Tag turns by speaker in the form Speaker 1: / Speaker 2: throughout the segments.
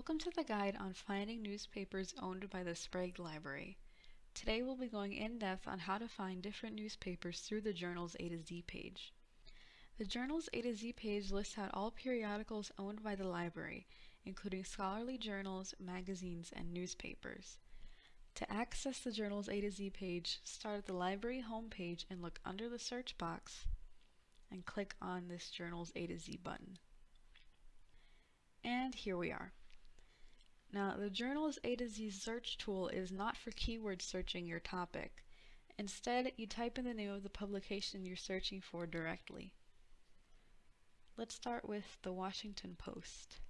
Speaker 1: Welcome to the guide on finding newspapers owned by the Sprague Library. Today we'll be going in depth on how to find different newspapers through the journal's A to Z page. The journal's A to Z page lists out all periodicals owned by the library, including scholarly journals, magazines, and newspapers. To access the journal's A to Z page, start at the library homepage and look under the search box and click on this journal's A to Z button. And here we are. Now, the journal's A to Z search tool is not for keyword searching your topic. Instead, you type in the name of the publication you're searching for directly. Let's start with the Washington Post.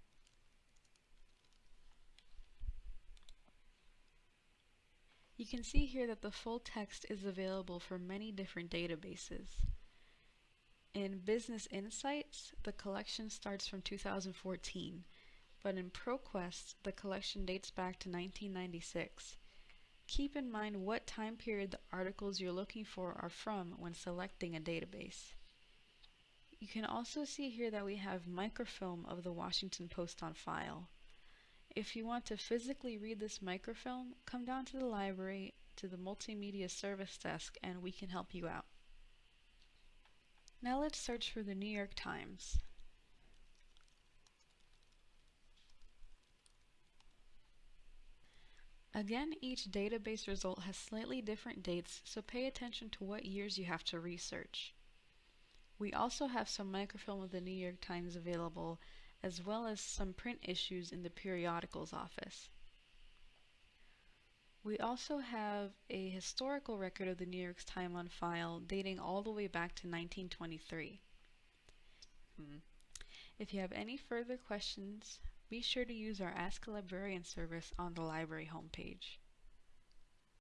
Speaker 1: You can see here that the full text is available for many different databases. In Business Insights, the collection starts from 2014, but in ProQuest, the collection dates back to 1996. Keep in mind what time period the articles you're looking for are from when selecting a database. You can also see here that we have microfilm of the Washington Post on file. If you want to physically read this microfilm, come down to the library to the Multimedia Service Desk and we can help you out. Now let's search for the New York Times. Again, each database result has slightly different dates, so pay attention to what years you have to research. We also have some microfilm of the New York Times available, as well as some print issues in the periodicals office. We also have a historical record of the New York Times on file dating all the way back to 1923. Hmm. If you have any further questions, be sure to use our Ask a Librarian service on the library homepage.